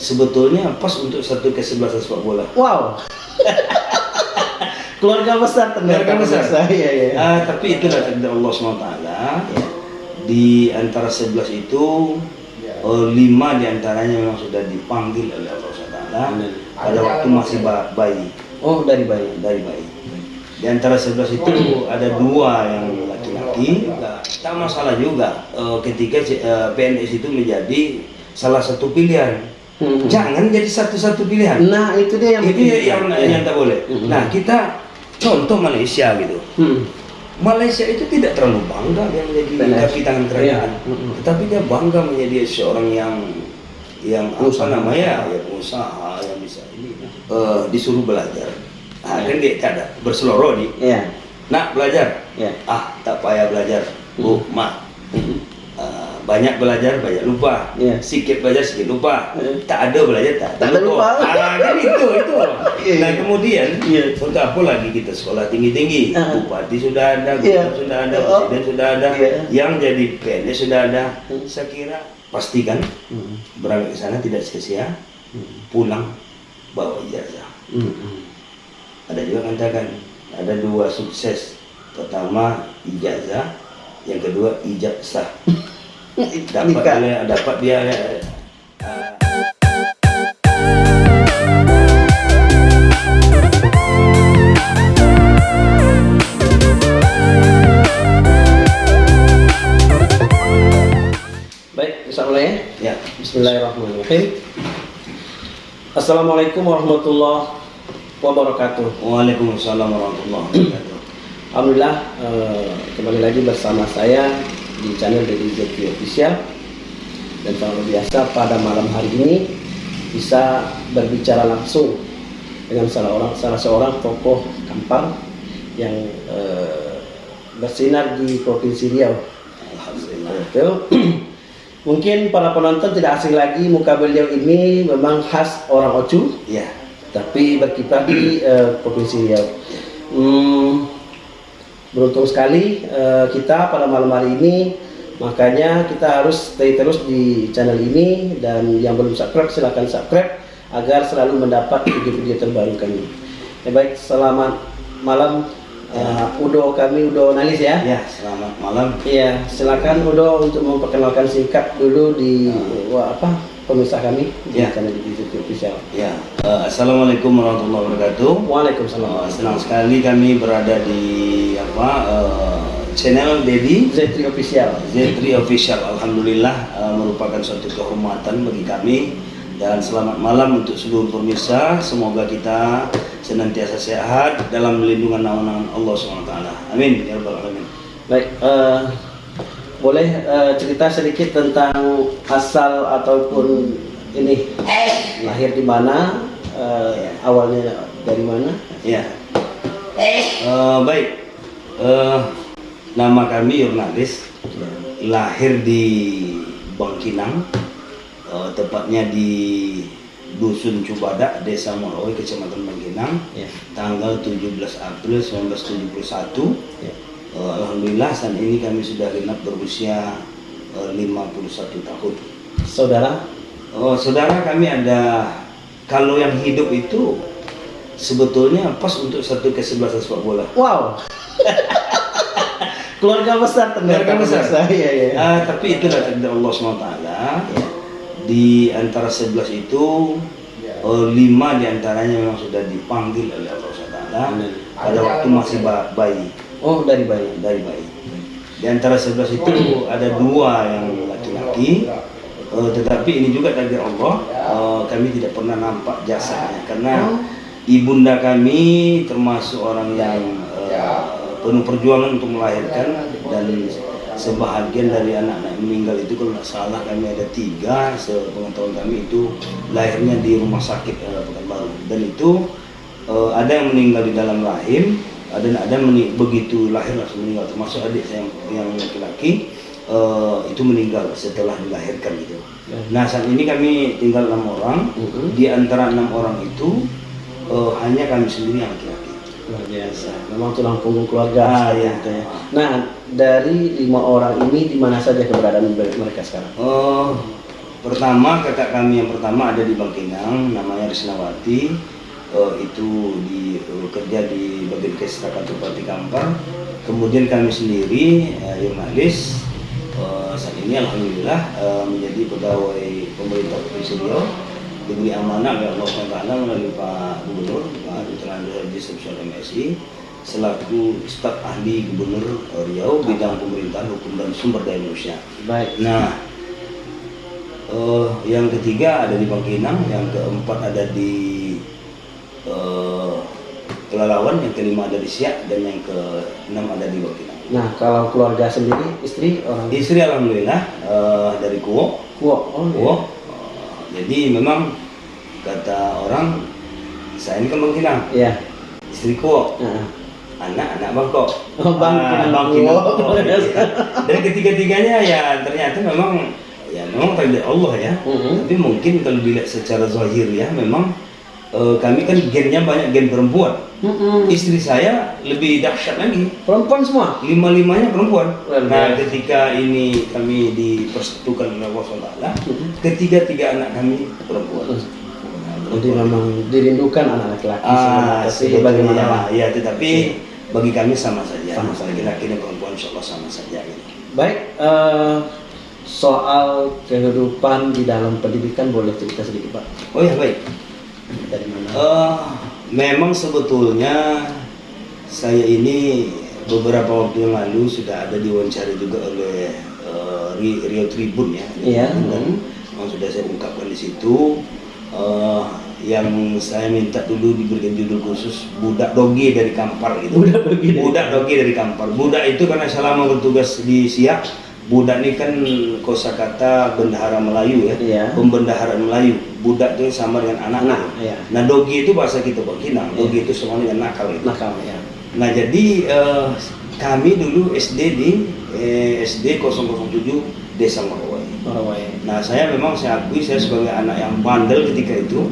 sebetulnya pas untuk satu kesebelasan sepak bola. Wow. Keluarga besar ternyata. Keluarga besar. Iya, iya. Ah, tapi itulah takdir Allah SWT. Iya. Di antara 11 itu, Ya. lima di antaranya memang sudah dipanggil oleh Allah SWT pada waktu masih ba- bayi, Oh, dari bayi. dari bayi. Di antara 11 itu ada dua yang laki-laki, tak masalah juga eh, ketika eh, PNS itu menjadi salah satu pilihan. Hmm. Jangan jadi satu-satu pilihan. Nah, itu dia yang itu bikin- yang, yang tak boleh. Hmm. Nah, kita contoh Malaysia gitu. Hmm. Malaysia itu tidak terlalu bangga dia menjadi kaki tangan kerajaan, Iya. Mm-mm. tetapi dia bangga menjadi seorang yang yang Pengusaha. apa namanya ya pengusaha yang bisa ini eh, disuruh belajar. Nah, kan dia ada berseloroh di, Iya. nak belajar, Iya. ah tak payah belajar, bu, mak, Hmm. Eh, banyak belajar banyak lupa, Iya. sedikit belajar sedikit lupa, Iya. tak ada belajar tak, Tak ada lupa. Ah, kan itu itu. Iya, Nah iya. kemudian Iya. untuk apa lagi kita sekolah tinggi tinggi, Ah. bupati sudah ada, Iya. gubernur sudah ada, Oh. presiden sudah ada, Iya. yang jadi PNS sudah ada. Hmm. Saya kira pastikan Hmm. berangkat ke sana tidak sia-sia, Hmm. pulang bawa ijazah. Hmm. Hmm. Ada juga katakan ada dua sukses. Pertama ijazah, yang kedua ijazah. dapat Nikah. dia, dapat dia bisa mulai ya? ya. Bismillahirrahmanirrahim. Assalamualaikum warahmatullahi wabarakatuh. Waalaikumsalam warahmatullahi wabarakatuh. Alhamdulillah eh, kembali lagi bersama saya di channel Deddy Zeki Official dan seperti biasa pada malam hari ini bisa berbicara langsung dengan salah orang salah seorang tokoh Kampar yang eh, bersinar di provinsi Riau. Alhamdulillah. Mungkin para penonton tidak asing lagi muka beliau ini memang khas orang Ocu Ya. tapi berkiprah di eh, provinsi Riau. Hmm, beruntung sekali eh, kita pada malam hari ini makanya kita harus stay terus di channel ini dan yang belum subscribe silahkan subscribe agar selalu mendapat video-video terbaru kami. Ya, baik, selamat malam eh, Udo kami Udo Nalis ya. Ya, selamat malam. Iya, silakan Udo untuk memperkenalkan singkat dulu di wah, apa pemirsa kami di Ya. channel YouTube official. Ya. eh, Assalamualaikum warahmatullahi wabarakatuh. Waalaikumsalam. Eh, senang sekali kami berada di apa eh, channel Dedi Zetri official. Z3 Official. Alhamdulillah eh, merupakan suatu kehormatan bagi kami dan selamat malam untuk seluruh pemirsa. Semoga kita senantiasa sehat dalam lindungan naungan Allah SWT. Amin ya rabbal alamin. Baik, eh, boleh eh, cerita sedikit tentang asal ataupun ini lahir di mana, eh, awalnya dari mana? Ya. Eh, baik. Eh, nama kami Yurnalis. Lahir di Bangkinang. eh, tepatnya di Dusun Cubada, Desa Moroy, Kecamatan Bangkinang. Ya. Tanggal 17 April 1971. Ya. Eh, Alhamdulillah saat ini kami sudah genap berusia eh, 51 tahun. Saudara? Oh, saudara kami ada kalau yang hidup itu sebetulnya pas untuk satu kesebelasan sepak bola. Wow. Keluarga besar ternyata. Keluarga besar. Iya, iya. Ah, tapi itulah takdir Allah SWT. Ya. Di antara 11 itu Ya. eh, lima di antaranya memang sudah dipanggil oleh Allah SWT pada waktu masih ba- bayi, Oh, dari bayi. dari bayi. Di antara 11 itu ada dua yang laki-laki, eh, tetapi ini juga takdir Allah. eh, kami tidak pernah nampak jasanya karena ibunda kami termasuk orang yang eh, penuh perjuangan untuk melahirkan dan sebahagian dari anak-anak meninggal itu kalau tidak salah kami ada tiga sepengetahuan kami itu lahirnya di rumah sakit eh, Pekanbaru dan itu eh, ada yang meninggal di dalam rahim ada ada yang meni- begitu lahir langsung meninggal termasuk adik saya yang, laki-laki eh, itu meninggal setelah dilahirkan gitu. Nah saat ini kami tinggal enam orang. Mhm. Di antara enam orang itu eh, hanya kami sendiri yang laki-laki. Luar biasa. Memang tulang punggung keluarga. Ah, iya. ya. Nah, dari lima orang ini di mana saja keberadaan mereka sekarang? Eh, pertama kakak kami yang pertama ada di Bangkinang, namanya Risnawati. Eh, itu di eh, kerja di bagian Kestra Bupati Kampar. Kemudian kami sendiri, uh, eh, saat ini alhamdulillah eh, menjadi pegawai pemerintah Provinsi Riau diberi amanah oleh Allah SWT melalui Pak Gubernur Pak. Andri Haji Sebesar MSI selaku staf ahli Gubernur Riau bidang pemerintahan hukum dan sumber daya manusia. Baik. Nah, eh, yang ketiga ada di Bangkinang, yang keempat ada di eh, yang kelima ada di Siak, dan yang keenam ada di Bangkinang. Nah, kalau keluarga sendiri, istri orang Istri alhamdulillah eh, dari Kuwo, Kuwo. Oh, iya. Kuwo. Eh, jadi memang kata orang saya ini kan Bangkinang, Iya. istri Kuwo, Nah, anak-anak Bangkok. Oh, Ah, Bangkinang Kuwo. Kuwo, iya. Dan ketiga-tiganya ya ternyata memang ya memang takdir Allah ya. Mhm. Tapi mungkin kalau dilihat secara zahir ya memang eh, kami kan gennya banyak gen perempuan. Mm-mm. Istri saya lebih dahsyat lagi. Perempuan semua. Lima-limanya perempuan. Luar Nah, biasa. ketika ini kami dipersatukan oleh Allah SWT, Mhm. ketiga-tiga anak kami perempuan. Jadi memang dirindukan anak laki-laki Ah, sebetulnya, bagaimana Pak? Ya, tetapi bagi kami sama saja. Sama Masalah laki-laki dan perempuan insya Allah sama saja. Gitu. Baik, eh, soal kehidupan di dalam pendidikan boleh cerita sedikit Pak? Oh ya baik. Dari mana? Eh, memang sebetulnya saya ini beberapa waktu yang lalu sudah ada diwawancari juga oleh eh, Ri- Rio Tribun ya. Iya. Dan yang sudah saya ungkapkan di situ eh, yang saya minta dulu diberikan judul khusus budak doge dari Kampar gitu. Budak doge dari- Budak doge dari Kampar. Budak itu karena selama bertugas di Siak, budak ini kan kosakata bendahara Melayu ya. Iya. Pembendaharaan Melayu. Budak itu sama dengan anak. Anak, iya. Nah dogi itu bahasa kita Bangkinang. Dogi itu sama dengan nakal itu. Nakal ya. Nah jadi eh, kami dulu SD di eh, SD 007 Desa Marwai. Marawai. Nah saya memang saya akui saya sebagai anak yang bandel ketika itu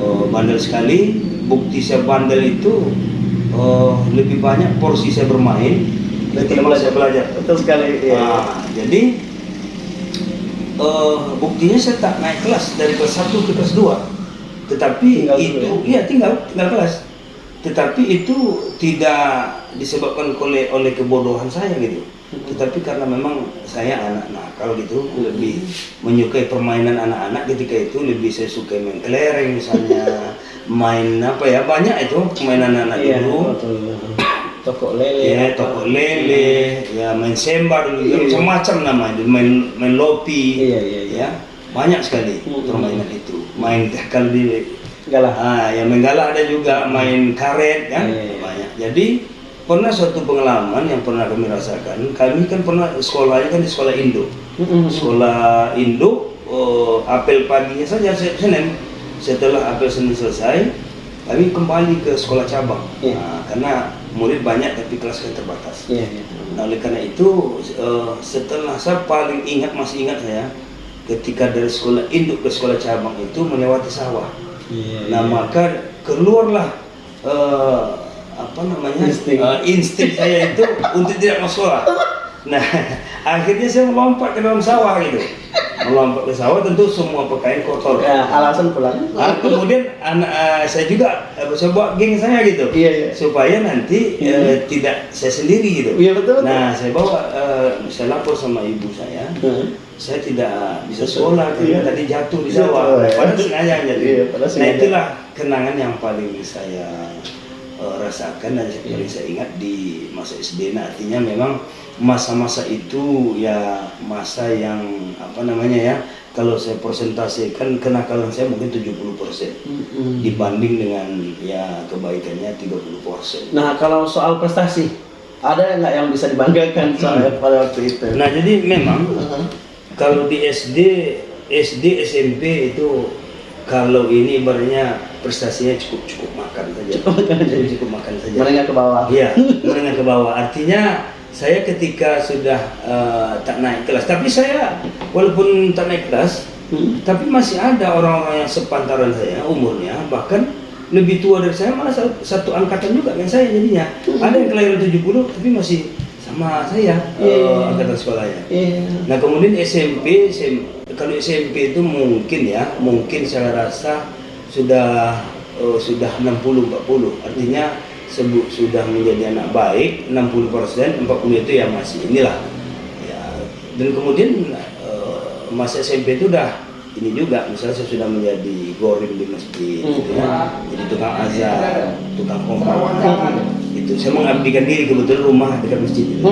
eh, bandel sekali. Bukti saya bandel itu eh, lebih banyak porsi saya bermain ketimbang saya belajar. Betul sekali. Iya. Nah, jadi eh, buktinya saya tak naik kelas dari kelas 1 ke kelas 2. Tetapi Tinggal dulu itu ya? iya tinggal tinggal kelas. Tetapi itu tidak disebabkan oleh oleh kebodohan saya gitu. Tetapi karena memang saya anak nakal gitu, lebih menyukai permainan anak-anak ketika itu lebih saya suka main kelereng misalnya, main apa ya banyak itu permainan anak Iya, dulu. betul. Toko lele. Ya, toko lele, ya main sembar ya, Iya. macam-macam namanya, main main lopi, Iya, iya, iya. ya banyak sekali Hmm. permainan itu. Main kalau di Galah. ah, ya main galah ada juga, main karet kan, Iya, iya. banyak. Jadi pernah suatu pengalaman yang pernah kami rasakan, kami kan pernah sekolahnya kan di sekolah Indo, Mm-mm. sekolah Indo, oh, apel paginya saja Senin, setelah apel Senin selesai, kami kembali ke sekolah cabang, Iya. Nah, karena murid banyak tapi kelas terbatas. Iya, iya. Nah, oleh karena itu eh, setelah saya paling ingat masih ingat saya ketika dari sekolah induk ke sekolah cabang itu melewati sawah. Iya, Nah iya. maka keluarlah eh, apa namanya Insting. eh, insting saya itu untuk tidak masuk sekolah. Nah akhirnya saya melompat ke dalam sawah gitu. Melompat ke sawah tentu semua pakaian kotor. Ya, alasan pulang. Ah, kemudian anak eh, saya juga eh, saya bawa geng saya gitu Iya, iya. supaya nanti Iya. eh, tidak saya sendiri gitu. Iya, betul, betul. Nah saya bawa eh, saya lapor sama ibu saya, Heeh. saya tidak bisa sekolah karena Iya. tadi jatuh di Iya, sawah. betul, ya. Padahal sengaja jadi. Iya, padahal nah itulah kenangan yang paling saya eh, rasakan dan yang Iya. paling saya ingat di masa SD. Nah artinya memang masa-masa itu ya masa yang apa namanya ya kalau saya persentasikan kenakalan saya mungkin 70% Mm-mm. dibanding dengan ya kebaikannya 30%. Nah, kalau soal prestasi, ada nggak yang bisa dibanggakan soalnya pada waktu itu? Nah, jadi memang Heeh. kalau di SD, SD, SMP itu kalau ini ibaratnya prestasinya cukup cukup makan saja. Cukup makan saja. Cukup makan saja. menengah ke bawah. Iya, menengah ke bawah. Artinya saya ketika sudah eh, tak naik kelas, tapi saya walaupun tak naik kelas, Hmm. tapi masih ada orang-orang yang sepantaran saya umurnya bahkan lebih tua dari saya malah satu, satu angkatan juga dengan saya jadinya. Ada yang kelahiran 70 tapi masih sama saya Iya. eh, angkatan sekolahnya. Iya. Nah kemudian SMP, SM kalau SMP itu mungkin ya, mungkin saya rasa sudah eh, sudah 60-40 artinya sebut sudah menjadi anak baik 60 persen 40 itu yang masih inilah ya dan kemudian eh, masa SMP itu udah ini juga misalnya saya sudah menjadi gorim di masjid gitu ya. jadi tukang azan tukang kompak itu saya mengabdikan diri kebetulan rumah dekat masjid itu.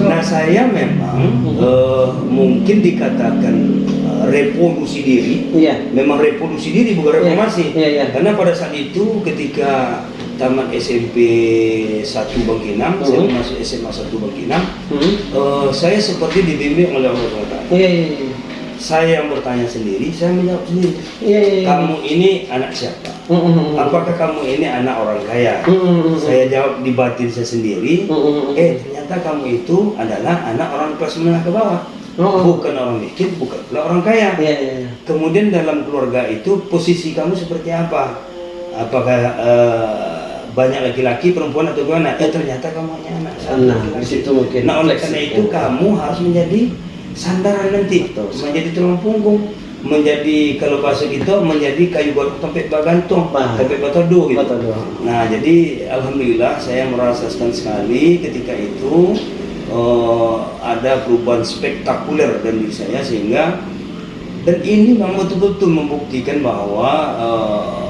Nah saya memang eh, mungkin dikatakan eh, revolusi diri Iya. memang revolusi diri bukan reformasi Iya, iya. karena pada saat itu ketika tamat SMP 1 Bangkinang saya Hmm. masuk SMA 1 Bangkinang Hmm. eh, saya seperti dibimbing oleh Allah SWT Iya, iya, iya. saya yang bertanya sendiri saya menjawab sendiri Iya, iya, iya. kamu ini anak siapa Hmm, hmm, hmm. apakah kamu ini anak orang kaya hmm, hmm. saya jawab di batin saya sendiri hmm, hmm. eh ternyata kamu itu adalah anak orang kelas menengah ke bawah Oh. bukan orang miskin bukan pula orang kaya Iya, iya, iya. Kemudian dalam keluarga itu posisi kamu seperti apa? Apakah eh, banyak laki-laki, perempuan atau gimana? Eh ternyata kamu hanya anak Nah, di situ mungkin Nah oleh karena itu kamu harus menjadi sandaran nanti, Betul. menjadi tulang punggung, menjadi kalau bahasa kita menjadi kayu batu tempat bagantung, Bah. tempat batodo gitu. Batodo. Nah jadi alhamdulillah saya merasakan sekali ketika itu eh, ada perubahan spektakuler diri saya sehingga dan ini memang betul-betul membuktikan bahwa eh,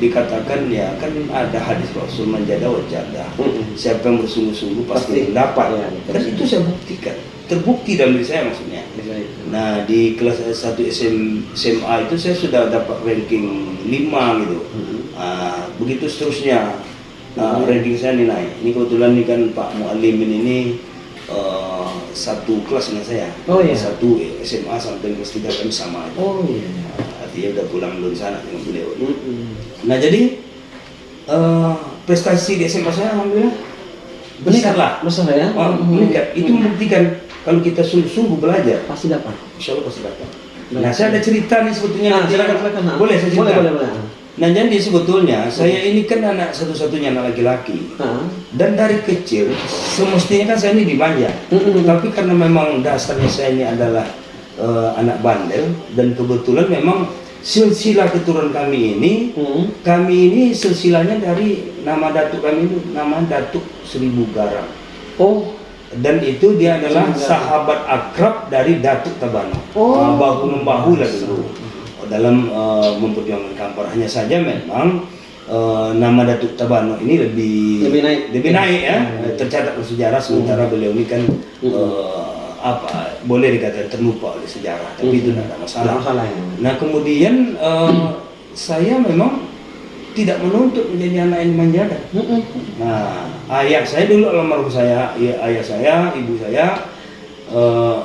dikatakan ya kan ada hadis Rasul menjada wajada Mm-mm. siapa yang bersungguh-sungguh pasti Pasti. mendapat Ya, dan itu saya buktikan terbukti dalam diri saya maksudnya Bisa itu. nah di kelas 1 SM, SMA itu saya sudah dapat ranking 5 gitu Hmm. Ah, begitu seterusnya Nah, ranking saya nih naik. Ini kebetulan nih kan Pak Mualimin ini eh, satu kelas dengan saya. Oh, iya. Satu SMA sampai kelas 3 kami sama. aja. Oh iya. Nah, artinya udah pulang dulu sana dengan beliau. Mm-mm. Nah jadi eh, prestasi di SMA saya alhamdulillah besar lah. Besar ya. Oh, meningkat. Itu membuktikan kalau kita sungguh-sungguh belajar, pasti dapat. insya Allah pasti dapat. Nah saya ada cerita nih sebetulnya. Nah, nanti. silakan silakan. Nah. Boleh saya cerita? Boleh, boleh, boleh. Nah jadi sebetulnya saya ini kan anak satu-satunya anak laki-laki. Nah. Dan dari kecil semestinya kan saya ini dimanja. Mm-mm. Tapi karena memang dasarnya saya ini adalah eh, anak bandel dan kebetulan memang silsilah keturunan kami ini Hmm. kami ini silsilahnya dari nama datuk kami ini nama datuk Seribu Garam. Oh. Dan itu dia adalah sahabat akrab dari Datuk Tabano. Oh. Bahu membahu lah dulu dalam eh, memperjuangkan kampar. Hanya saja memang eh, nama Datuk Tabano ini lebih Lebih naik. lebih naik ya Hmm. tercatat sejarah sementara beliau ini kan Hmm. Apa boleh dikatakan terlupa oleh sejarah tapi itu tidak ada masalah. Masalah ya. Nah kemudian eh, saya memang tidak menuntut menjadi anak yang dimanjakan. Mm-mm. Nah, ayah saya dulu almarhum saya, ya, ayah saya, ibu saya, eh,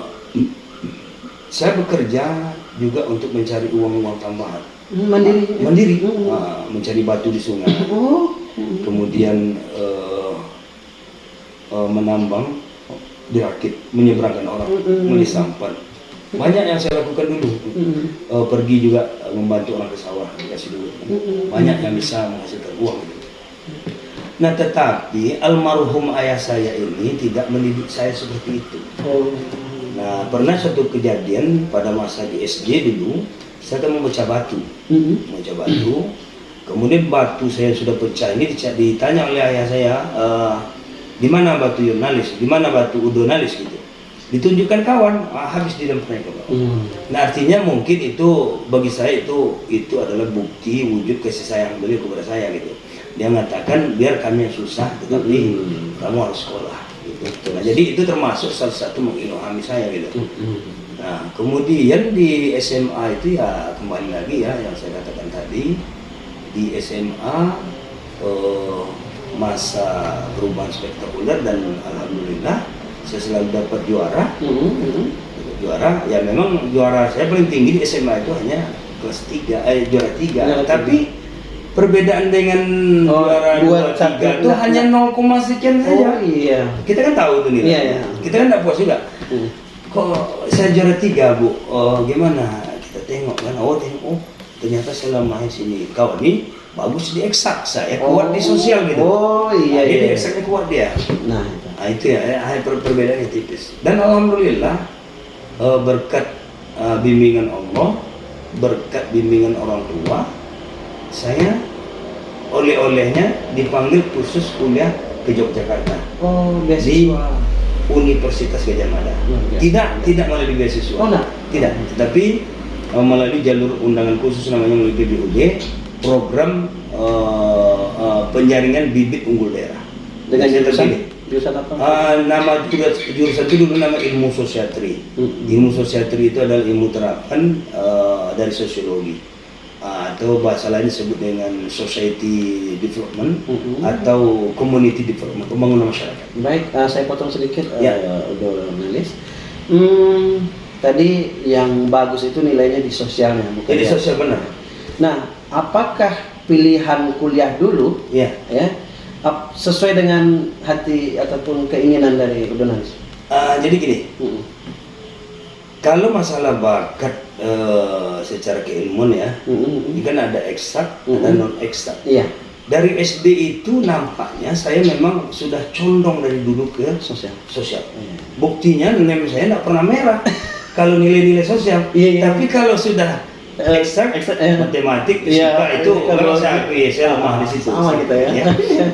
saya bekerja juga untuk mencari uang-uang tambahan, Hmm, Mandiri. mandiri, Mm. Nah, mencari batu di sungai, Oh. Kemudian eh, eh, menambang, dirakit, menyeberangkan orang, Mm-mm. menulis sampan. Banyak yang saya lakukan dulu. Mm. Eh, pergi juga eh, membantu orang ke sawah, dikasih duit. Mm-mm. Banyak yang bisa menghasilkan uang. Nah tetapi almarhum ayah saya ini tidak mendidik saya seperti itu. Oh. Nah pernah suatu kejadian pada masa di SD dulu, saya kan memecah batu, Mm. memecah batu. Kemudian batu saya sudah pecah ini ditanya oleh ayah saya, "Eh, di mana batu jurnalis, di mana batu udonalis gitu. Ditunjukkan kawan, ah, habis di dalam ke bawah. Mm. Nah artinya mungkin itu bagi saya itu itu adalah bukti wujud kasih sayang beliau kepada saya gitu. Dia mengatakan biar kami yang susah tetapi Hmm. kamu harus sekolah gitu. Nah jadi itu termasuk salah satu mengilhami saya gitu. Mm. Nah kemudian di SMA itu ya kembali lagi ya yang saya katakan tadi di SMA eh, masa perubahan spektakuler dan alhamdulillah saya selalu dapat juara. Mm. Mm. juara. Ya memang juara saya paling tinggi di SMA itu hanya kelas 3 eh juara 3 Juara tapi perbedaan dengan Oh, juara dua, 2 satu, 3 itu hanya 0, sekian Oh saja iya. kita kan tahu tuh nih Iya, iya. kita kan tidak puas juga. Mm. kok saya juara 3 bu? Oh, gimana? Kita tengok kan. Oh tengok. Oh ternyata selama di sini. Kau ini bagus di eksak saya kuat di sosial gitu Oh iya Nah, iya. di eksaknya kuat dia Nah, itu. Nah, Nah, itu ya, ya ya, per- perbedaannya tipis. Dan alhamdulillah eh, berkat eh, bimbingan Allah, berkat bimbingan orang tua, saya oleh-olehnya dipanggil khusus kuliah ke Yogyakarta Oh, di Universitas Gajah Mada. Luar biasa. Tidak, tidak melalui beasiswa. Oh, enggak? Tidak, tetapi eh, melalui jalur undangan khusus namanya melalui PBUD, program eh, eh, penjaringan bibit unggul daerah. Dengan jurusan jurusan apa? Ah, nama jurusan itu dulu nama ilmu sosiatri. Mm-mm. Ilmu sosiatri itu adalah ilmu terapan eh, dari sosiologi atau bahasa lain disebut dengan society development Mm-mm. atau community development pembangunan masyarakat. Baik, eh, saya potong sedikit, Ya. udah analis. Hmm, tadi yang bagus itu nilainya di sosialnya, bukan Jadi ya? sosial benar. Nah, apakah pilihan kuliah dulu Ya. ya ap- sesuai dengan hati ataupun keinginan dari Udonalis? Ah, jadi gini, Mm-mm. kalau masalah bakat eh, secara keilmuan ya, Mm-mm. ini kan ada eksak, ada Mm-mm. non eksak. Iya, Dari SD itu nampaknya saya memang sudah condong dari dulu ke sosial. sosial. Iya. Buktinya nilai saya tidak pernah merah kalau nilai-nilai sosial. Iya, iya. Tapi kalau sudah Eh, eksak, eksak, eh. matematik, Iya, fisika itu kalau- memang saya akui, saya lemah di situ. Sama kita ya.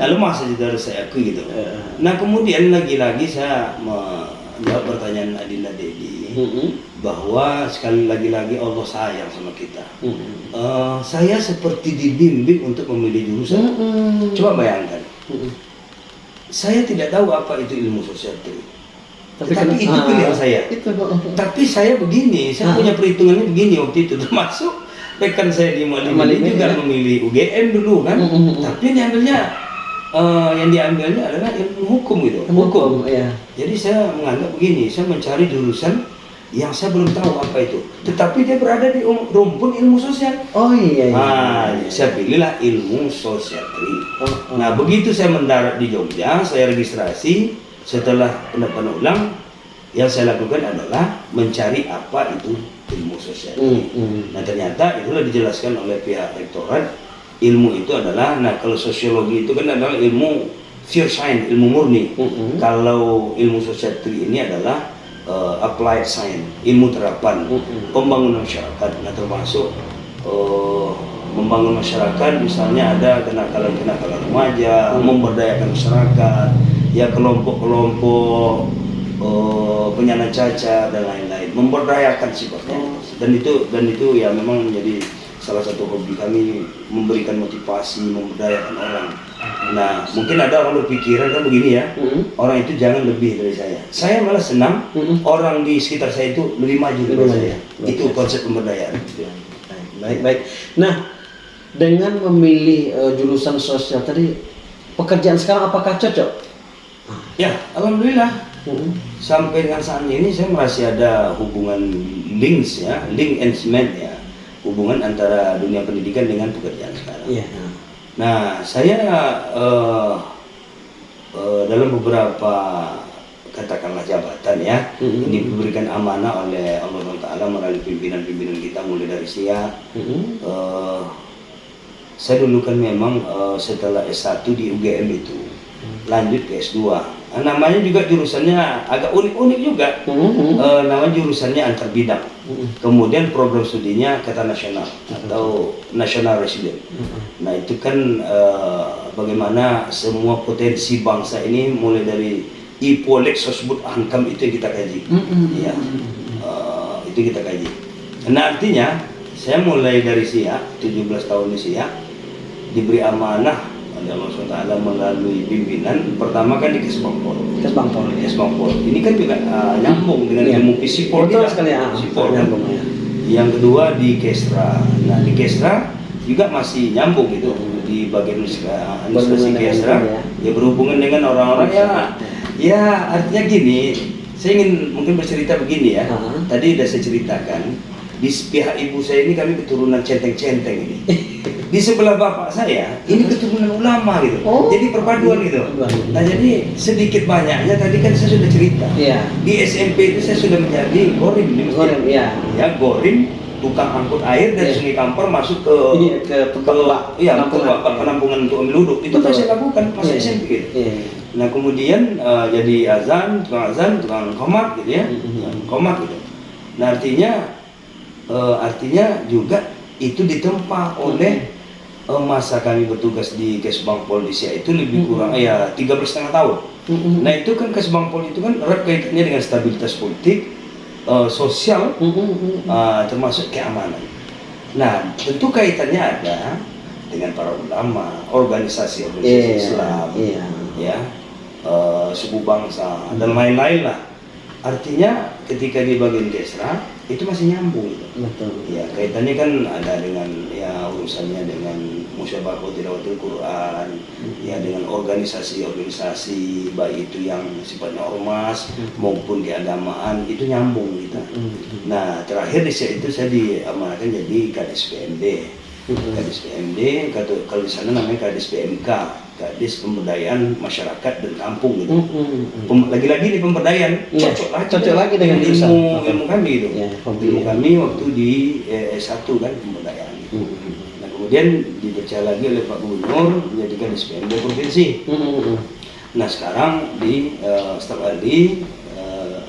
Lalu masa juga harus saya akui gitu. Eh. Nah kemudian lagi-lagi saya menjawab pertanyaan Adinda Dedi Mm-mm. bahwa sekali lagi-lagi Allah sayang sama kita. Mm-mm. Eh, saya seperti dibimbing untuk memilih jurusan. Mm-mm. Coba bayangkan, Mm-mm. saya tidak tahu apa itu ilmu sosial teori. Tapi, kan- itu ah, pilihan saya. Itu. Tapi saya begini, Ah. saya punya perhitungannya begini waktu itu termasuk rekan saya di Malim Malim ini juga ya. memilih UGM dulu kan. Mm, mm, mm. Tapi yang diambilnya eh, yang diambilnya adalah ilmu hukum gitu. Hukum, ya. Jadi saya menganggap begini, saya mencari jurusan yang saya belum tahu apa itu. Tetapi dia berada di um- rumpun ilmu sosial. Oh iya iya. Ah, saya pilihlah ilmu sosiatri. Oh, oh. Nah, begitu saya mendarat di Jogja, saya registrasi. Setelah pendaftaran ulang, yang saya lakukan adalah mencari apa itu ilmu sosiatri. Mm, mm. Nah, ternyata itulah dijelaskan oleh pihak rektorat. Ilmu itu adalah, nah kalau sosiologi itu kan adalah ilmu pure science, ilmu murni. Mm-mm. Kalau ilmu sosiatri ini adalah uh, applied science, ilmu terapan, Mm-mm. pembangunan masyarakat. Nah, termasuk uh, membangun masyarakat, misalnya ada kenakalan-kenakalan remaja, Hmm. memberdayakan masyarakat, ya kelompok-kelompok uh, penyandang cacat dan lain-lain, memberdayakan sifatnya. Oh. Dan itu dan itu ya memang menjadi salah satu hobi kami memberikan motivasi, memberdayakan orang. Nah, mungkin ada orang berpikiran kan begini ya, Mm-mm. orang itu jangan lebih dari saya. Saya malah senang Mm-mm. orang di sekitar saya itu lebih maju dari saya. Luar Itu konsep pemberdayaan. Baik, baik. Nah, dengan memilih eh, jurusan sosial tadi, pekerjaan sekarang apakah cocok? Ya, alhamdulillah Mm-mm. sampai dengan saat ini saya masih ada hubungan links ya, link and cement ya, hubungan antara dunia pendidikan dengan pekerjaan sekarang. Iya. Nah, saya eh, eh, dalam beberapa katakanlah jabatan ya, Mm-mm. ini diberikan amanah oleh Allah Taala melalui pimpinan-pimpinan kita mulai dari SIA. Mm-mm. Eh, saya dulu kan memang eh, setelah S1 di UGM itu lanjut ke S2. Nah, namanya juga jurusannya agak unik-unik juga. Mm-mm. Eh, namanya jurusannya antar bidang. Mm-mm. Kemudian program studinya kata nasional atau national resident. Mm-mm. Nah itu kan eh, bagaimana semua potensi bangsa ini mulai dari IPOLEK, Sosbud, Ankam itu yang kita kaji. Mm-mm. Ya, eh, itu kita kaji. Nah artinya saya mulai dari SIA, 17 tahun di SIA, diberi amanah oleh Allah SWT melalui pimpinan pertama kan di Kesbangpol. Kes Bangpol ya. Kesbangpol. Ini kan juga eh, nyambung dengan Iya. ilmu Pisipol Betul sekali ah. Sipol kan. Nyambung, ya. Yang kedua di Kestra. Nah di Kestra juga masih nyambung gitu di bagian administrasi dengan Kestra. ya. Ya berhubungan dengan orang-orang ya. Ya artinya gini. Saya ingin mungkin bercerita begini ya. Ah. Tadi udah saya ceritakan di pihak ibu saya ini kami keturunan centeng-centeng ini. Di sebelah bapak saya ini keturunan ulama gitu. Oh. Jadi perpaduan gitu. Nah jadi sedikit banyaknya tadi kan saya sudah cerita. Iya. Di SMP itu saya sudah menjadi gorim di. Goreng, iya. Ya gorim tukang angkut air dari Iya. Sungai Kampar masuk ke Iya, ke tempat bak- iya, ke penampungan. untuk ambil duduk. Itu kan saya lakukan pas Iya. SMP. gitu. Iya. Nah kemudian eh, jadi azan, tukang azan, tukang komat gitu ya, Mhm. Tukang komat gitu. Nah artinya eh, artinya juga itu ditempa oleh eh, masa kami bertugas di Kesbang Polisia itu lebih kurang ya tiga setengah tahun. Mhm. Nah itu kan Kesbang Pol itu kan erat kaitannya dengan stabilitas politik, eh, sosial, Mhm, mhm. eh, termasuk keamanan. Nah tentu kaitannya ada dengan para ulama, organisasi-organisasi Iya, Islam, iya. ya eh, suku bangsa dan lain-lain lah. Artinya ketika di bagian Kesra itu masih nyambung. gitu. Betul. Ya kaitannya kan ada dengan ya urusannya dengan musyawarah tilawatil Quran, ya dengan organisasi-organisasi baik itu yang sifatnya ormas maupun keagamaan itu nyambung gitu. Mhm. Nah terakhir di itu saya diamanahkan jadi kadis PMD. Mhm. Kadis PMD, kalau, kalau di sana namanya kadis PMK, kadis pemberdayaan masyarakat dan kampung gitu. Mhm. Pem- Lagi-lagi di pemberdayaan Iya, cocok lagi, cocok lagi dengan ilmu ilmu kami itu. Hobi ilmu ya. kami waktu di eh, S1 kan pemberdayaan. gitu. Mhm. Nah kemudian dipercaya lagi oleh Pak Gubernur menjadikan SPMD provinsi. Mhm. Nah sekarang di eh, staf ahli eh,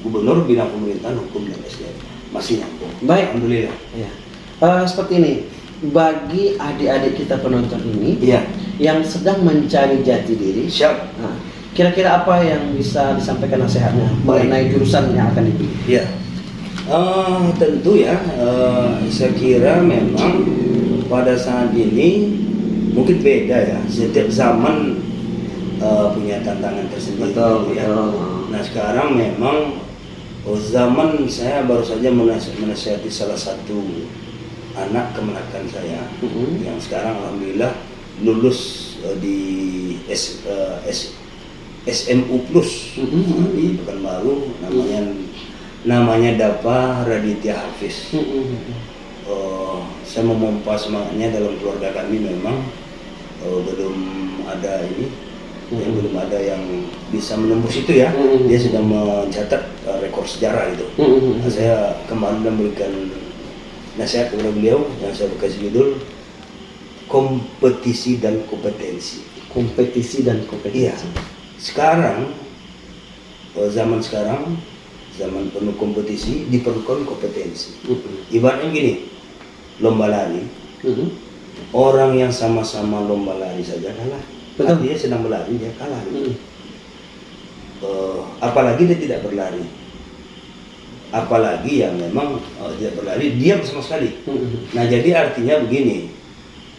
Gubernur bidang pemerintahan hukum dan SDM masih nyambung. Baik. Alhamdulillah. Ya. Eh, seperti ini, bagi adik-adik kita penonton ini Iya. Yang sedang mencari jati diri, Siap. nah, kira-kira apa yang bisa disampaikan nasihatnya Baik. mengenai jurusan yang akan dipilih? Ya, Eh, tentu ya, eh, saya kira memang pada saat ini mungkin beda ya. Setiap zaman eh, punya tantangan tersendiri. ya. Nah sekarang memang oh, zaman saya baru saja menas- menasihati salah satu anak kemenakan saya Mhm. yang sekarang alhamdulillah lulus eh, di S, eh, S- SMU Plus Mhm. di Pekanbaru namanya namanya Dapa Raditya Hafiz. Mhm. Eh, saya memompa semangatnya dalam keluarga kami memang eh, belum ada ini ya, Mhm. belum ada yang bisa menembus itu ya Mhm. dia sudah mencatat eh, rekor sejarah itu Mhm. Nah, saya kemarin memberikan nasihat kepada beliau yang saya kasih judul kompetisi dan kompetensi Kompetisi dan kompetisi. Iya. Sekarang eh, zaman sekarang zaman penuh kompetisi diperlukan kompetensi. Mhm. Ibaratnya gini, lomba lari, Mhm. orang yang sama-sama lomba lari saja kalah. Betul. Artinya sedang berlari dia kalah. Mhm. Eh, apalagi dia tidak berlari. Apalagi yang memang eh, tidak berlari, diam sama sekali. Mhm. Nah jadi artinya begini,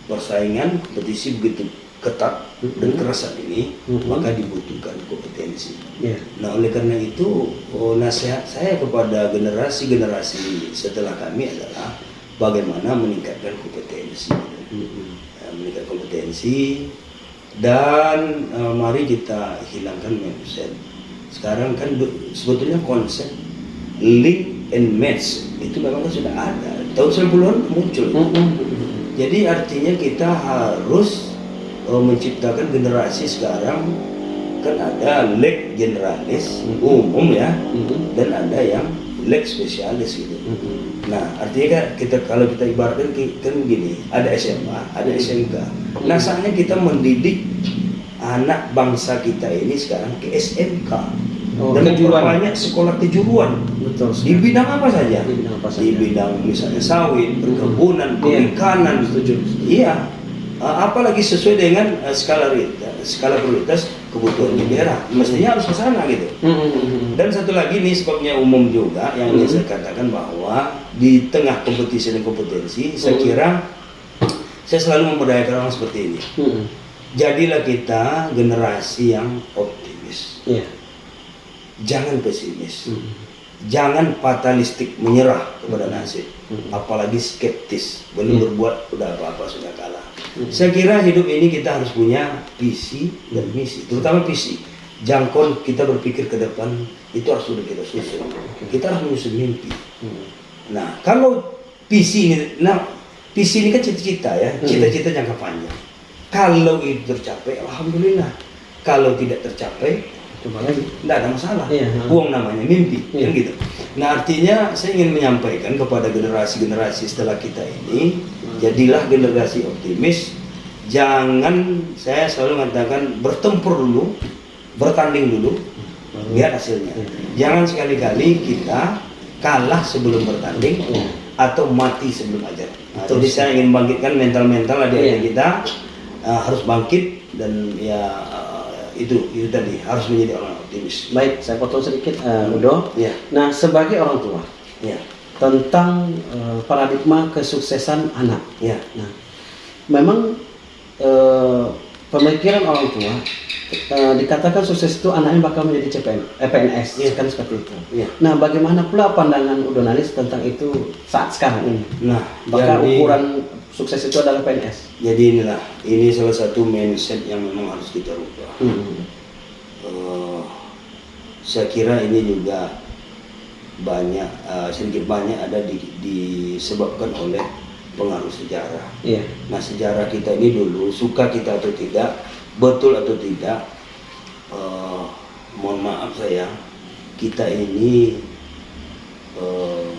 persaingan kompetisi begitu ketat dan Mhm. keras saat ini, Mhm. maka dibutuhkan kompetensi. Iya. Nah oleh karena itu oh, nasihat saya kepada generasi-generasi setelah kami adalah bagaimana meningkatkan kompetensi, Mhm. Ya, meningkatkan kompetensi dan eh, mari kita hilangkan mindset. Sekarang kan be- sebetulnya konsep link and match itu memang sudah ada tahun 90-an muncul. Mhm. Jadi artinya kita harus eh, menciptakan generasi sekarang kan ada leg generalis Mhm. umum ya Mhm. dan ada yang leg spesialis gitu. Mhm. Nah artinya kan kita kalau kita ibaratkan kan gini ada SMA ada SMK. Nah saatnya kita mendidik anak bangsa kita ini sekarang ke SMK Oh, dan kejuruan. memperbanyak sekolah kejuruan Betul di bidang apa saja? Di bidang apa Di saja? bidang misalnya sawit, perkebunan, Iya. perikanan, Setuju. Iya. Apalagi sesuai dengan uh, skala prioritas, skala prioritas kebutuhan di daerah. Mestinya harus ke sana gitu. Mhm. Dan satu lagi nih sebabnya umum juga yang ingin saya katakan bahwa di tengah kompetisi dan kompetensi, saya Hmm. kira saya selalu memberdayakan orang seperti ini. Jadilah kita generasi yang optimis, Iya. Jangan pesimis. Mhm. Jangan fatalistik menyerah kepada nasib, Hmm. apalagi skeptis, belum Hmm. berbuat udah apa-apa sudah kalah. Hmm. Saya kira hidup ini kita harus punya visi dan misi, terutama visi. Jangkau kita berpikir ke depan itu harus sudah kita susun. Kita harus menyusun mimpi. Mhm. Nah, kalau visi ini, nah visi ini kan cita-cita ya, Hmm. cita-cita jangka panjang. Kalau itu tercapai, alhamdulillah. Kalau tidak tercapai, coba lagi tidak ada masalah. Iya. Buang namanya mimpi, Iya. kan gitu. Nah artinya saya ingin menyampaikan kepada generasi-generasi setelah kita ini, Hmm. jadilah generasi optimis. Jangan saya selalu mengatakan bertempur dulu, bertanding dulu, Baru- lihat hasilnya. Iya. Jangan sekali-kali kita kalah sebelum bertanding Iya. atau mati sebelum ajar. Nah, jadi saya ingin bangkitkan mental-mental adik-adik Iya. kita uh, harus bangkit dan ya uh, itu itu tadi harus menjadi orang optimis. baik saya potong sedikit eh, Udo Ya, nah sebagai orang tua ya, tentang eh, paradigma kesuksesan anak ya. Nah, memang eh, pemikiran orang tua eh, dikatakan sukses itu anaknya bakal menjadi CPN, eh, PNS, Iya. kan seperti itu. Iya. Nah, bagaimana pula pandangan Udonalis tentang itu saat sekarang ini? Nah, Bakal jadi, ukuran sukses itu adalah PNS. jadi inilah ini salah satu mindset yang memang harus kita rubah. Hmm. Eh, saya kira ini juga banyak eh, sedikit banyak ada di, disebabkan oleh pengaruh sejarah. Iya. Nah sejarah kita ini dulu suka kita atau tidak, betul atau tidak, eh, mohon maaf saya, kita ini eh,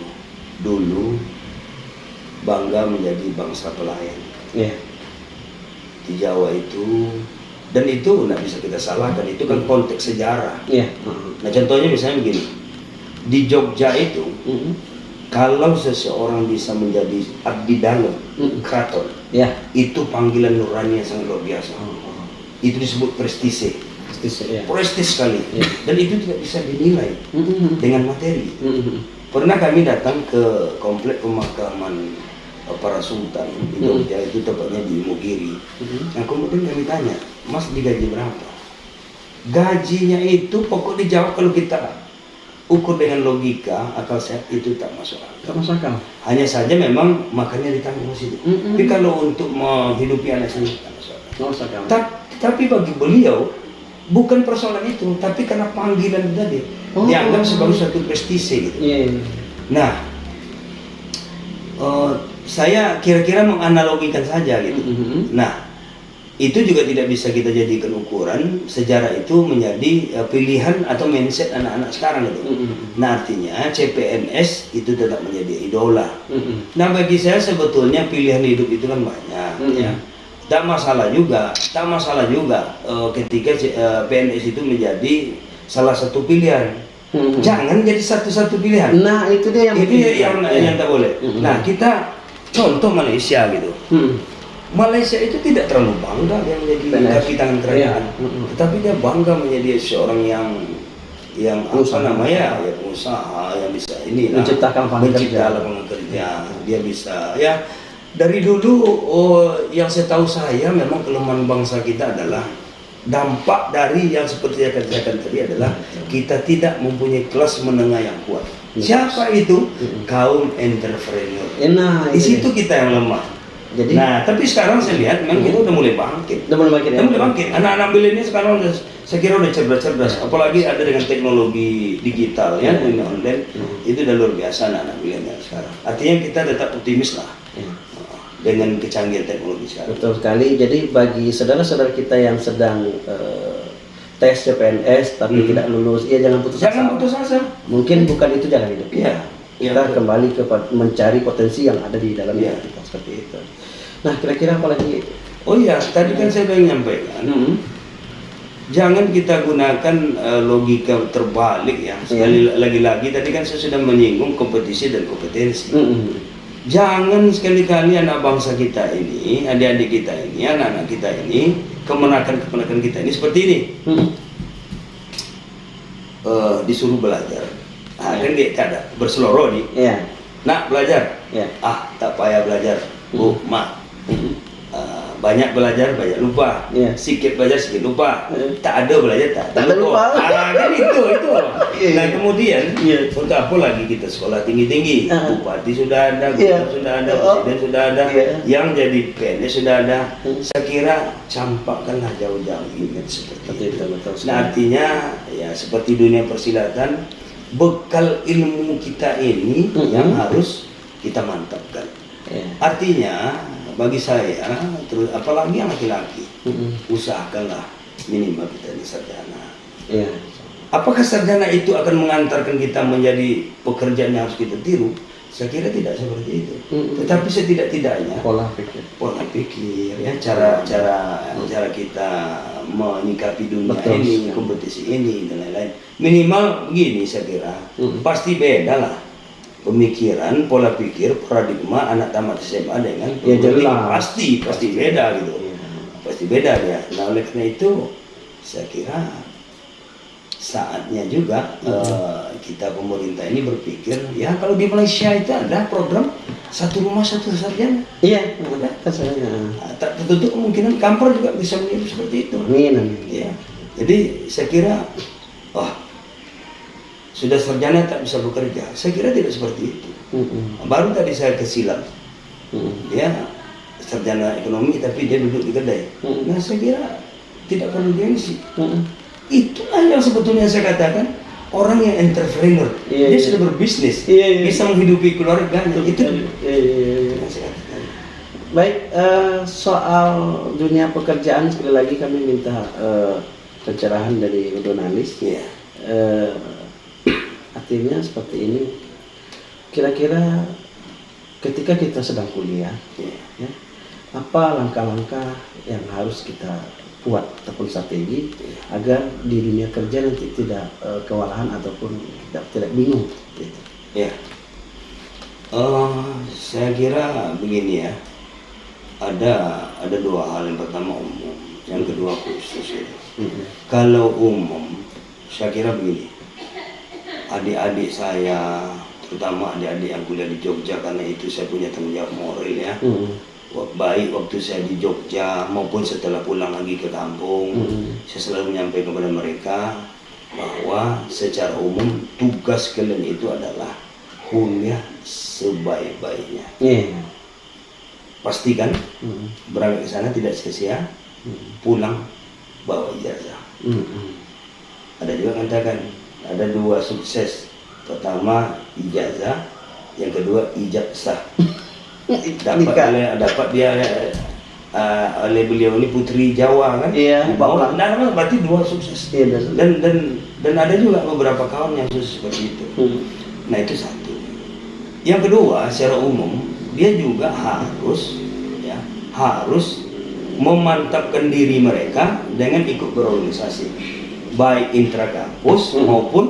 dulu bangga menjadi bangsa pelayan Iya. di Jawa itu dan itu nggak bisa kita salahkan itu kan konteks sejarah. Iya. Nah contohnya misalnya begini, di Jogja itu Hmm. Kalau seseorang bisa menjadi abdi dalam Mm. keraton Iya. itu panggilan nurani yang sangat luar biasa. Oh, Itu disebut prestise, Prestis, iya. prestis sekali. Iya. Dan itu tidak bisa dinilai Hmm. dengan materi. Hmm. Pernah kami datang ke komplek pemakaman eh, para sultan di Mm. Jogja itu tepatnya di Mugiri. Hmm. Nah kemudian kami tanya, Mas digaji berapa? Gajinya itu pokok dijawab kalau kita ukur dengan logika akal sehat itu tak masuk akal. Tak masuk akal. Hanya saja memang makannya ditanggung di situ. Mm-mm. Tapi kalau untuk menghidupi anak sendiri tak masuk akal. Tak masuk akal. Ta- tapi bagi beliau bukan persoalan itu, tapi karena panggilan tadi Oh. dianggap sebagai suatu prestise gitu. Iya. Nah, eh, saya kira-kira menganalogikan saja gitu. Hmm. Nah, itu juga tidak bisa kita jadikan ukuran sejarah itu menjadi eh, pilihan atau mindset anak-anak sekarang gitu. Hmm. Nah, artinya CPNS itu tetap menjadi idola. Hmm. Nah, bagi saya sebetulnya pilihan hidup itu kan banyak Mm-mm. ya. Tak masalah juga, tak masalah juga eh, ketika C- eh, PNS itu menjadi salah satu pilihan. Hmm. Jangan jadi satu-satu pilihan. Nah, itu dia yang itu yang Iya. yang tak boleh. Mm-mm. Nah, kita contoh Malaysia gitu. Hmm. Malaysia itu tidak terlalu bangga dia menjadi PNS. kaki tangan kerajaan. Mm-mm. tetapi dia bangga menjadi seorang yang yang apa namanya ya pengusaha yang bisa ini Menciptakan lapangan mencipta kerja. Dia bisa ya dari dulu oh, yang saya tahu saya memang kelemahan bangsa kita adalah dampak dari yang seperti yang saya katakan tadi adalah kita tidak mempunyai kelas menengah yang kuat. Siapa itu? Kaum entrepreneur. Nah, Di itu situ kita yang lemah. Jadi Nah, tapi sekarang saya lihat memang kita udah mulai bangkit. udah mulai makin Kita mulai bangkit. Anak-anak milenial sekarang udah, saya kira udah cerdas-cerdas. Apalagi ada dengan teknologi digital ya, Iya. dunia online. Hmm. Itu udah luar biasa anak-anak milenial sekarang. Artinya kita tetap optimis lah Ya, dengan kecanggihan teknologi sekarang. betul sekali. Jadi bagi saudara-saudara kita yang sedang eh, tes CPNS tapi Hmm. tidak lulus, ya jangan putus Jangan asa. putus asa. Mungkin bukan itu jalan hidup. Iya. Iya, Kita betul. kembali ke mencari potensi yang ada di dalam diri kita seperti itu. Nah, kira-kira apa lagi? Oh iya, tadi kan saya sudah menyampaikan. Hmm. Jangan kita gunakan eh, logika terbalik ya. Sekali lagi-lagi tadi kan saya sudah menyinggung kompetisi dan kompetensi. Hmm. Jangan sekali-kali anak bangsa kita ini, adik-adik kita ini, anak-anak kita ini, kemenakan-kemenakan kita ini seperti ini. Hmm. Eh, disuruh belajar. Ah, kan dia berseloroh di. Nak belajar. Iya. Ah, tak payah belajar. Bu, mak. Hmm. Eh, banyak belajar, banyak lupa. Iya. Sedikit belajar, sedikit lupa. Iya. Tak ada belajar, tak, Tak ada lupa. Ah, kan itu, itu. Nah, kemudian, Iya. untuk apa lagi kita sekolah tinggi-tinggi? Ah. Bupati sudah ada, Iya. gubernur sudah ada, Oh. presiden sudah ada, Iya. yang jadi PNS sudah ada. Hmm. Saya kira campakkanlah jauh-jauh image seperti Betul, itu. betul, betul Nah, artinya ya seperti dunia persilatan, bekal ilmu kita ini Hmm. yang harus kita mantapkan. Iya. Artinya bagi saya, terus apalagi yang laki-laki, Hmm. usahakanlah minimal kita ini sarjana. Iya. Apakah sarjana itu akan mengantarkan kita menjadi pekerjaan yang harus kita tiru? Saya kira tidak seperti itu. Mm-mm. Tetapi setidak-tidaknya pola pikir pola pikir ya cara cara cara kita menyikapi dunia Betul ini sekali. kompetisi ini dan lain-lain minimal begini saya kira Mm. pasti beda lah pemikiran pola pikir paradigma anak tamat SMA dengan Ya, jelas. pasti pasti beda gitu Iya. pasti beda ya nah oleh karena itu saya kira saatnya juga eh, kita pemerintah ini berpikir ya kalau di Malaysia itu ada program satu rumah satu sarjana iya saya Nah, tak tertutup kemungkinan kampar juga bisa meniru seperti itu. amin amin Ya. Jadi saya kira, wah sudah sarjana tak bisa bekerja. Saya kira tidak seperti itu. Mm-mm. Baru tadi saya kesilam, Mm-mm. dia sarjana ekonomi tapi dia duduk di kedai. Hmm. Nah saya kira tidak perlu gengsi. Mm-mm. Itulah yang sebetulnya saya katakan orang yang entrepreneur. Iya, dia iya. sudah berbisnis, Iya, iya. bisa menghidupi keluarganya. Itu Iya, iya, iya. katakan. Baik, eh, soal dunia pekerjaan sekali lagi kami minta eh, pencerahan dari Udonalis. Iya. Eh, artinya seperti ini. Kira-kira ketika kita sedang kuliah, Iya. ya, apa langkah-langkah yang harus kita buat ataupun strategi agar di dunia kerja nanti tidak eh, kewalahan ataupun tidak tidak bingung. Gitu. Ya, Eh, saya kira begini ya. Ada ada dua hal yang pertama umum, yang kedua khusus. Ya. Mm-mm. Kalau umum, saya kira begini. Adik-adik saya, terutama adik-adik yang kuliah di Jogja karena itu saya punya tanggung jawab moral ya. Wah, Baik waktu saya di Jogja maupun setelah pulang lagi ke kampung, Mm-mm. saya selalu menyampaikan kepada mereka bahwa secara umum tugas kalian itu adalah kuliah sebaik-baiknya. Iya. Pastikan Mm-mm. berangkat ke sana tidak sia-sia, Mm-mm. pulang bawa ijazah. Mm-mm. Ada juga katakan ada dua sukses. Pertama ijazah, yang kedua ijazah. Dapat Nikah. oleh dapat dia eh, oleh beliau ini putri Jawa kan? Iya. Dibawa. Nah, nah, berarti dua sukses. Iya, dan- Dan dan dan ada juga beberapa kawan yang sukses seperti itu. Mm. Nah itu satu. Yang kedua, secara umum dia juga harus ya harus memantapkan diri mereka dengan ikut berorganisasi, baik intra kampus Hmm. maupun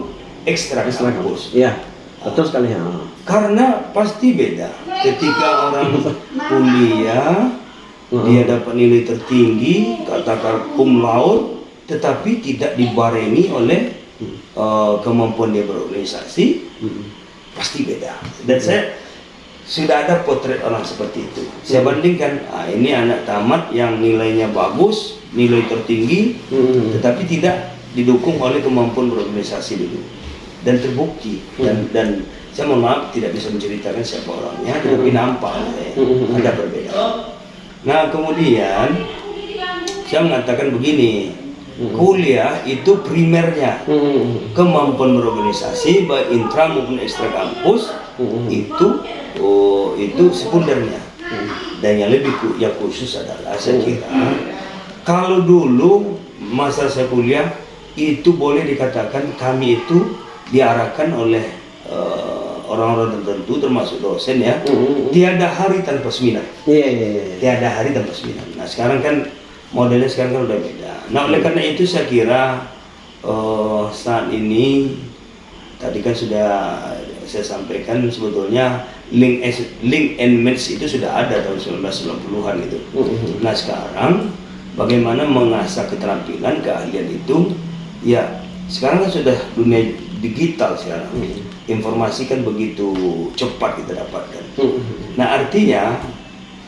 ekstra Ekstra kampus. Iya, betul sekali ya. Karena pasti beda ketika orang kuliah dia dapat nilai tertinggi, katakan cum laude, tetapi tidak dibarengi oleh eh, kemampuan dia berorganisasi, pasti beda. Dan saya sudah ada potret orang seperti itu. Saya bandingkan, ah, ini anak tamat yang nilainya bagus, nilai tertinggi, tetapi tidak didukung oleh kemampuan berorganisasi dulu. Dan terbukti dan dan saya mohon maaf tidak bisa menceritakan siapa orangnya, tetapi nampak eh, Hmm. ada perbedaan. Nah kemudian saya mengatakan begini, kuliah itu primernya. Kemampuan berorganisasi baik intra maupun ekstra kampus itu oh, itu sekundernya. Dan yang lebih yang khusus adalah saya kira kalau dulu masa saya kuliah itu boleh dikatakan kami itu diarahkan oleh eh, orang-orang tertentu termasuk dosen ya Mm. tiada hari tanpa seminar Iya, iya, iya. tiada hari tanpa seminar. Nah sekarang kan modelnya sekarang kan udah beda. Nah oleh karena itu saya kira eh, saat ini tadi kan sudah saya sampaikan sebetulnya link link and match itu sudah ada tahun 1990-an gitu. Mm. Nah sekarang bagaimana mengasah keterampilan keahlian itu ya sekarang kan sudah dunia digital sekarang. Informasi kan begitu cepat kita dapatkan. Mm. Nah artinya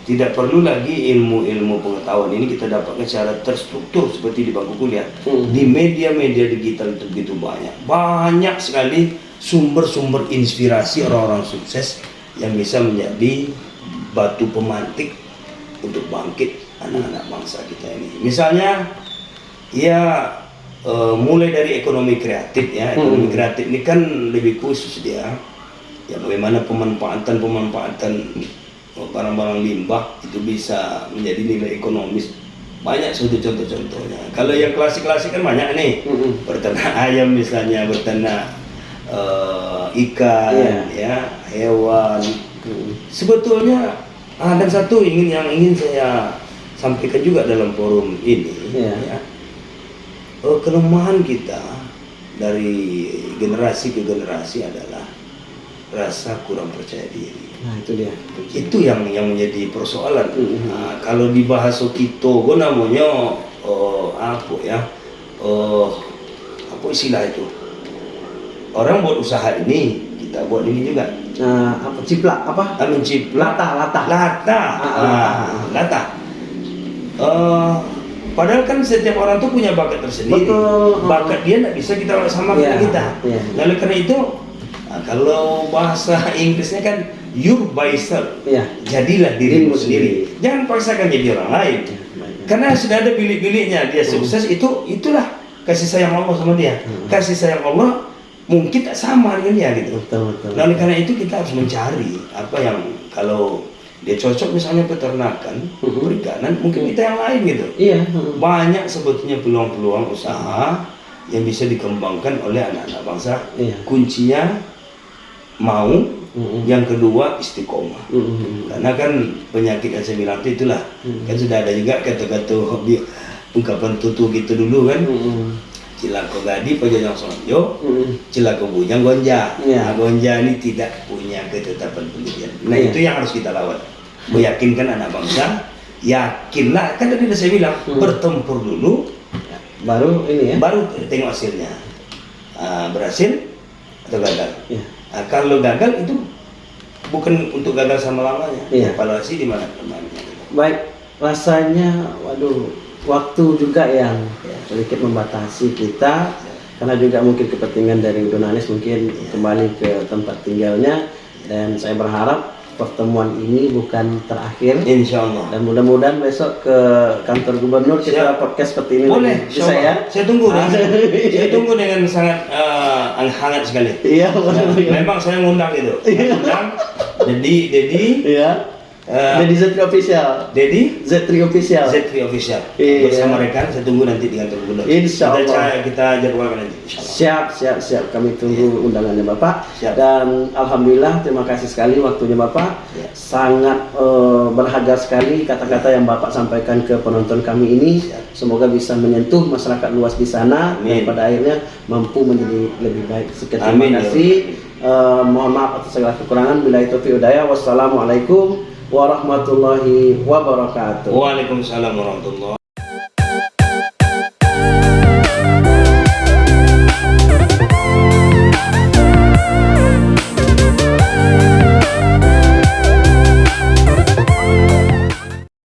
tidak perlu lagi ilmu-ilmu pengetahuan ini kita dapatkan secara terstruktur seperti di bangku kuliah. Hmm. Di media-media digital itu begitu banyak. Banyak sekali sumber-sumber inspirasi orang-orang sukses yang bisa menjadi batu pemantik untuk bangkit anak-anak bangsa kita ini. Misalnya ya eh, mulai dari ekonomi kreatif ya. Ekonomi Hmm. kreatif ini kan lebih khusus dia. Ya bagaimana pemanfaatan-pemanfaatan barang-barang limbah itu bisa menjadi nilai ekonomis banyak sudah contoh-contohnya. Kalau yang klasik-klasik kan banyak nih, Mm-mm. berternak ayam misalnya, berternak eh, ikan, Iya. ya hewan. Mm-mm. Sebetulnya ada satu ingin yang ingin saya sampaikan juga dalam forum ini, Iya. ya. Eh, kelemahan kita dari generasi ke generasi adalah rasa kurang percaya diri. Nah itu dia. Itu yang yang menjadi persoalan. Mhm. Nah, kalau di bahasa kita, gue namanya eh, apa ya? Eh, apa istilah itu? Orang buat usaha ini, kita buat ini juga. Nah, apa ciplak apa? Ah, menciplak Latah, latah. lata, Ah, ah, Ah, ah. lata. Eh, padahal kan setiap orang tuh punya bakat tersendiri. Betul. Bakat dia tidak bisa kita samakan Iya, dengan kita. iya. Nah, oleh karena itu, nah, kalau bahasa Inggrisnya kan your by yourself. Iya. Jadilah dirimu sendiri. sendiri. Jangan paksakan jadi orang lain. Karena sudah ada bilik-biliknya dia sukses itu itulah kasih sayang Allah sama dia. Hmm. Kasih sayang Allah mungkin tak sama dengan dia gitu. Betul betul. Nah, oleh karena itu kita harus mencari apa yang kalau dia cocok misalnya peternakan, Mhm. perikanan, mungkin kita yang lain gitu. Iya. mm. Banyak sebetulnya peluang-peluang usaha yang bisa dikembangkan oleh anak-anak bangsa. Iya. Kuncinya mau, Mm-mm. yang kedua istiqomah. Karena kan penyakit yang saya bilang itu itulah. Kan sudah ada juga kata-kata hobi ungkapan tutu gitu dulu kan. Mm-mm. Cilako gadi pajajang sonjo, Mm-mm. Cilaka bujang gonja. Iya. Nah, gonja ini tidak punya ketetapan pendirian. Nah, Iya. itu yang harus kita lawan. Meyakinkan anak bangsa, yakinlah kan tadi saya bilang, Hmm. bertempur dulu Baru ini ya. baru tengok hasilnya. Ah, berhasil atau gagal. Iya. Nah, kalau gagal itu bukan untuk gagal sama lamanya. Iya. Evaluasi di mana. Baik, rasanya waduh waktu juga yang Ya. sedikit membatasi kita karena juga mungkin kepentingan dari Donalis mungkin Ya. kembali ke tempat tinggalnya dan saya berharap pertemuan ini bukan terakhir Insya Allah. dan mudah-mudahan besok ke kantor gubernur kita Siap. podcast seperti ini Boleh, lagi. bisa ya Saya tunggu dengan, saya tunggu dengan sangat eh, hangat sekali. iya Ya, memang saya ngundang itu. Dedi, Dedi, iya eh, jadi Z3 official Dedi, Z3 official Z3 official. Iya. Bersama rekan, saya tunggu nanti di kantor gubernur. Insya Kita, Allah. ca- kita jadwalkan nanti. Insya Allah. Siap, siap, siap. Kami tunggu undangannya Bapak. Siap. Dan alhamdulillah terima kasih sekali waktunya Bapak. Ya. Sangat eh, berharga sekali kata-kata yang Bapak sampaikan ke penonton kami ini. Siap. Semoga bisa menyentuh masyarakat luas di sana Amin. dan pada akhirnya mampu menjadi lebih baik. Sekian terima Amin, ya kasih. Eh, mohon maaf atas segala kekurangan. Bila itu Udaya. Wassalamualaikum warahmatullahi wabarakatuh. Waalaikumsalam warahmatullahi